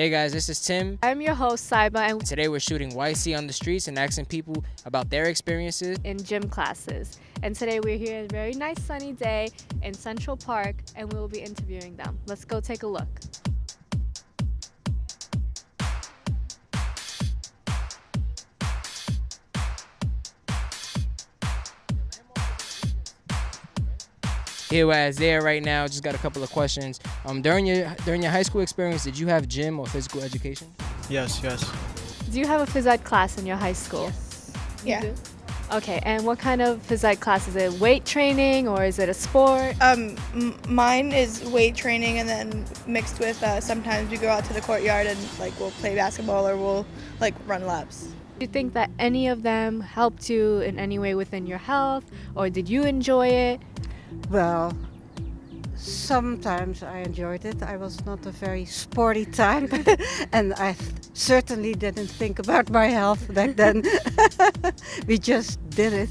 Hey guys, this is Tim. I'm your host, Saiba, and Today we're shooting YC on the streets and asking people about their experiences. in gym classes. And today we're here on a very nice sunny day in Central Park, and we will be interviewing them. Let's go take a look. Here we're at Isaiah right now. Just got a couple of questions. Um, during your during your high school experience, did you have gym or physical education? Yes, yes. Do you have a phys ed class in your high school? You Yeah. do? Okay, and what kind of phys ed class? Is it weight training or is it a sport? Um, m- mine is weight training, and then mixed with uh, sometimes we go out to the courtyard and like we'll play basketball or we'll like run laps. Do you think that any of them helped you in any way within your health, or did you enjoy it? Well, sometimes I enjoyed it. I was not a very sporty type, and I th- certainly didn't think about my health back then. we just did it.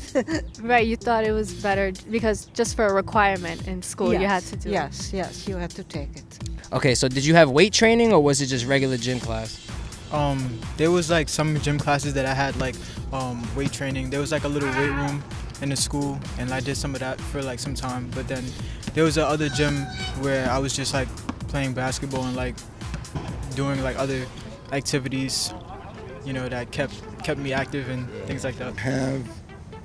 Right, you thought it was better because just for a requirement in school, you had to do it. Yes, yes, you had to take it. Okay, so did you have weight training or was it just regular gym class? Um, there was like some gym classes that I had like um, weight training. There was like a little weight room in the school, and I did some of that for like some time. But then there was a other gym where I was just like playing basketball and like doing like other activities, you know, that kept kept me active and things like that. have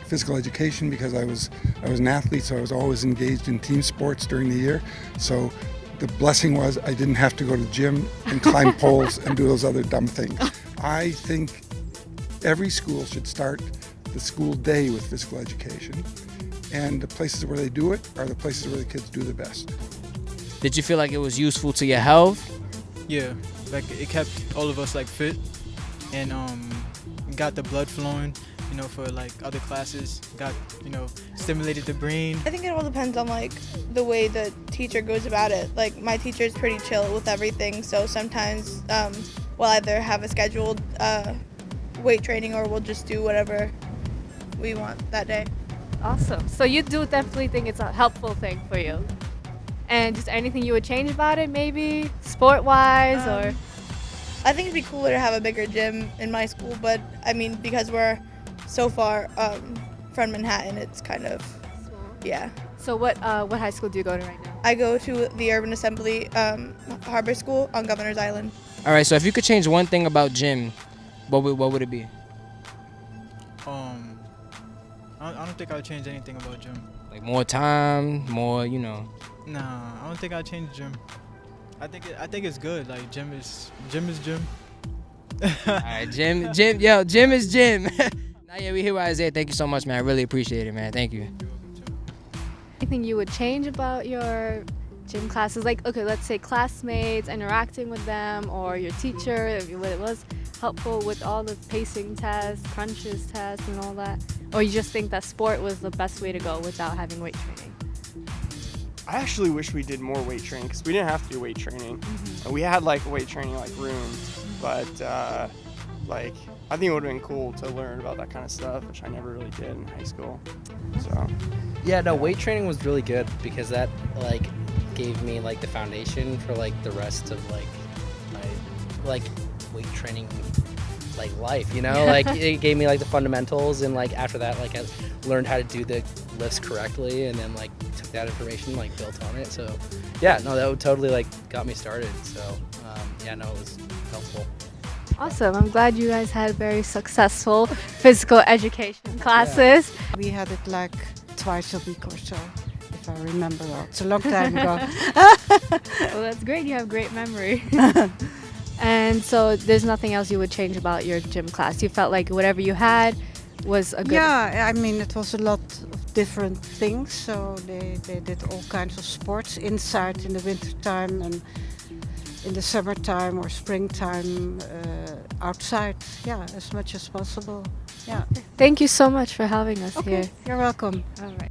physical education because I was I was an athlete, so I was always engaged in team sports during the year. So the blessing was I didn't have to go to the gym and climb poles and do those other dumb things. I think every school should start the school day with physical education, and the places where they do it are the places where the kids do the best. Did you feel like it was useful to your health? Yeah, like it kept all of us like fit, and um, got the blood flowing. You know, for like other classes, got you know stimulated the brain. I think it all depends on like the way the teacher goes about it. Like my teacher is pretty chill with everything, so sometimes um, we'll either have a scheduled uh, weight training or we'll just do whatever we want that day. Awesome. So you do definitely think it's a helpful thing for you. And just anything you would change about it, maybe sport wise or Um, I think it'd be cooler to have a bigger gym in my school, but I mean because we're so far um, from Manhattan, it's kind of yeah. So what uh, what high school do you go to right now? I go to the Urban Assembly um, Harbor School on Governor's Island. All right, so if you could change one thing about gym, what would, what would it be? I don't, I don't think I'd change anything about gym. Like more time, more, you know. Nah, I don't think I'd change gym. I think it, I think it's good. Like gym is gym is gym. All right, gym, gym, yo, gym is gym. now, yeah, we here with Isaiah. Thank you so much, man. I really appreciate it, man. Thank you. Anything you would change about your gym classes? Like, okay, let's say classmates, interacting with them, or your teacher, if you- it was helpful with all the pacing tests, crunches tests, and all that? Or you just think that sport was the best way to go without having weight training? I actually wish we did more weight training because we didn't have to do weight training. And We had like a weight training like room, but uh, like I think it would have been cool to learn about that kind of stuff, which I never really did in high school. So Yeah, no, weight training was really good because that like gave me like the foundation for like the rest of like my like weight training like life, you know? like it gave me like the fundamentals and like after that like I learned how to do the lifts correctly and then like took that information like built on it. So yeah, no, that would totally like got me started. So um, yeah, no, it was helpful. Awesome. I'm glad you guys had very successful physical education classes. We had it like twice a week or so, if I remember well. It's a long time ago. Well, that's great. You have great memory. and so there's nothing else you would change about your gym class. You felt like whatever you had was a good Yeah, I mean, it was a lot of different things. So they, they did all kinds of sports inside in the wintertime and in the summertime or springtime uh, outside. Yeah, as much as possible. Yeah. Thank you so much for having us Okay, here. you're welcome. All right.